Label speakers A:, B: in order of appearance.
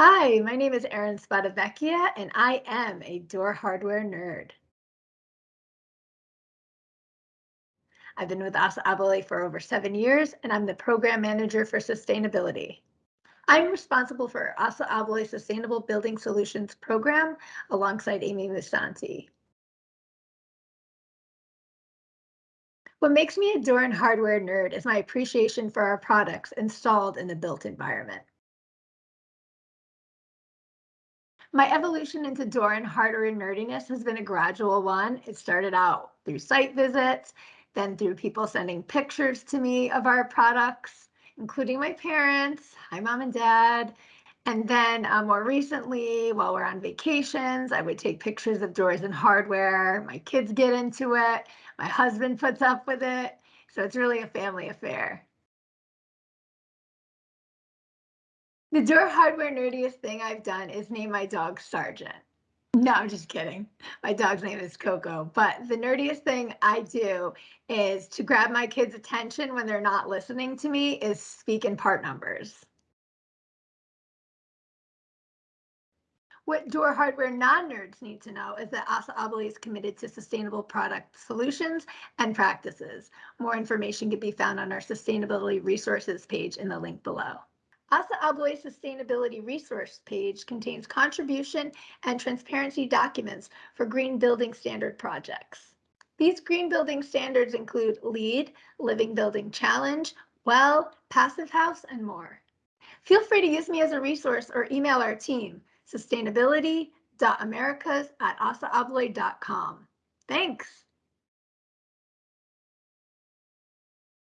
A: Hi, my name is Erin Spadavecchia, and I am a door hardware nerd. I've been with ASSA ABLOY for over seven years, and I'm the program manager for sustainability. I'm responsible for ASSA ABLOY Sustainable Building Solutions program alongside Amy Musanti. What makes me a door and hardware nerd is my appreciation for our products installed in the built environment. My evolution into door and hardware nerdiness has been a gradual one. It started out through site visits, then through people sending pictures to me of our products, including my parents. Hi, mom and dad. And then uh, more recently, while we're on vacations, I would take pictures of doors and hardware. My kids get into it. My husband puts up with it. So it's really a family affair. The door hardware nerdiest thing I've done is name my dog Sargent. No, I'm just kidding. My dog's name is Coco. But the nerdiest thing I do is to grab my kids' attention when they're not listening to me is speak in part numbers. What door hardware non-nerds need to know is that ASSA ABLOY is committed to sustainable product solutions and practices. More information can be found on our sustainability resources page in the link below. ASSA ABLOY Sustainability Resource page contains contribution and transparency documents for green building standard projects. These green building standards include LEED, Living Building Challenge, WELL, Passive House, and more. Feel free to use me as a resource or email our team, sustainability.americas at assaabloy.com. Thanks.